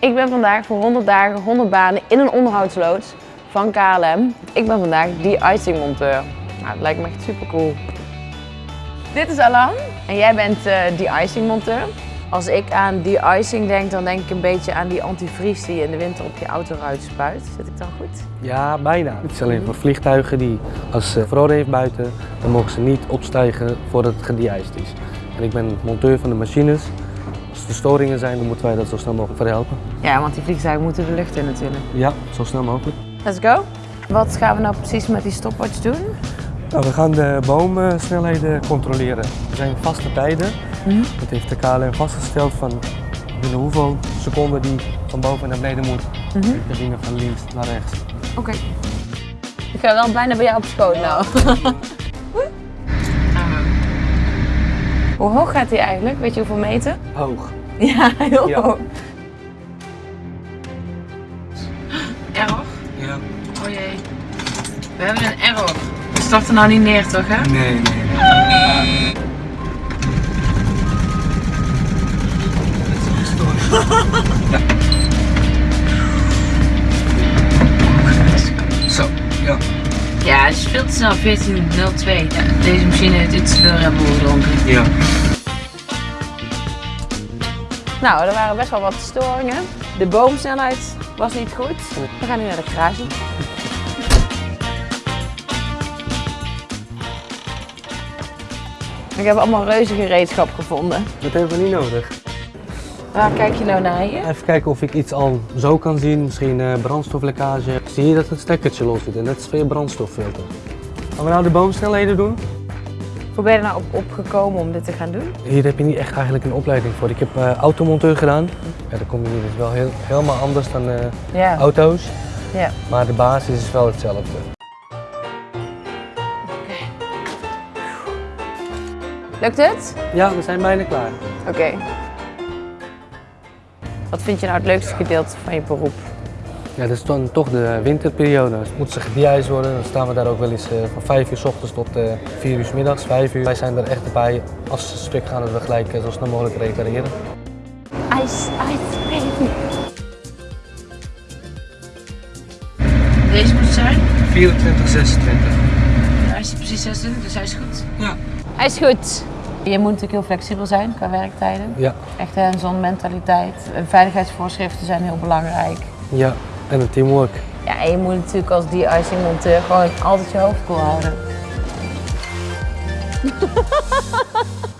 Ik ben vandaag voor 100 dagen 100 banen in een onderhoudsloods van KLM. Ik ben vandaag de-icing monteur. Nou, dat lijkt me echt super cool. Dit is Alan en jij bent uh, de-icing monteur. Als ik aan de-icing denk, dan denk ik een beetje aan die antivries die je in de winter op je autoruit spuit. Zit ik dan goed? Ja, bijna. Het is alleen voor vliegtuigen die, als ze verrode heeft buiten, dan mogen ze niet opstijgen voordat het gede-iced is. En ik ben monteur van de machines. Als er storingen zijn, dan moeten wij dat zo snel mogelijk verhelpen. Ja, want die vliegtuigen moeten de lucht in natuurlijk. Ja, zo snel mogelijk. Let's go. Wat gaan we nou precies met die stopwatch doen? Nou, we gaan de boomsnelheden controleren. Er zijn vaste tijden. Mhm. Dat heeft de KLM vastgesteld van binnen hoeveel seconden die van boven naar beneden moet. Mhm. De dingen van links naar rechts. Oké. Ik ga wel bijna bij jou op schoot nou. Hoe hoog gaat hij eigenlijk? Weet je hoeveel meter? Hoog. Ja, heel Ja. hoog. Error? Ja. Oh jee. We hebben een error. We starten nou niet neer toch hè? Nee, nee. Zo, ja. Ja, het is veel te snel. 14.02. Ja, deze machine heeft iets te veel Bull gedronken. Ja. Nou, er waren best wel wat storingen. De boomsnelheid was niet goed. We gaan nu naar de garage. Ik heb allemaal reuze gereedschap gevonden. Dat hebben we niet nodig. Waar kijk je nou naar hier? Even kijken of ik iets al zo kan zien. Misschien eh, brandstoflekkage. Zie je dat het stekkertje los zit en dat is je brandstoffilter. Gaan we nou de boomsnelheden doen? Hoe ben je er nou op opgekomen om dit te gaan doen? Hier heb je niet echt eigenlijk een opleiding voor. Ik heb eh, automonteur gedaan. Ja, dan kom je hier dus wel heel, helemaal anders dan eh, Ja. auto's. ja. Maar de basis is wel hetzelfde. Lukt het? Ja, we zijn bijna klaar. Oké. Wat vind je nou het leukste gedeelte van je beroep? Ja, dat is dan toch de winterperiode. Dus moet ze gedijd worden. Dan staan we daar ook wel eens eh, van 5 uur s ochtends tot eh 4 uur s middags, 5 uur. Wij zijn er echt bij. Als ze stuk gaan, dat we gelijk eh, zo snel mogelijk repareren. Ice, ice, baby. Deze moet zijn. 24, 26. Hij is precies 26, dus hij is goed. Ja. Hij is goed. Je moet natuurlijk heel flexibel zijn qua werktijden. Ja, Echt hands-on mentaliteit. En veiligheidsvoorschriften zijn heel belangrijk. ja. En een teamwork. Ja, en je moet natuurlijk als de-icing monteur gewoon altijd je hoofd koel houden.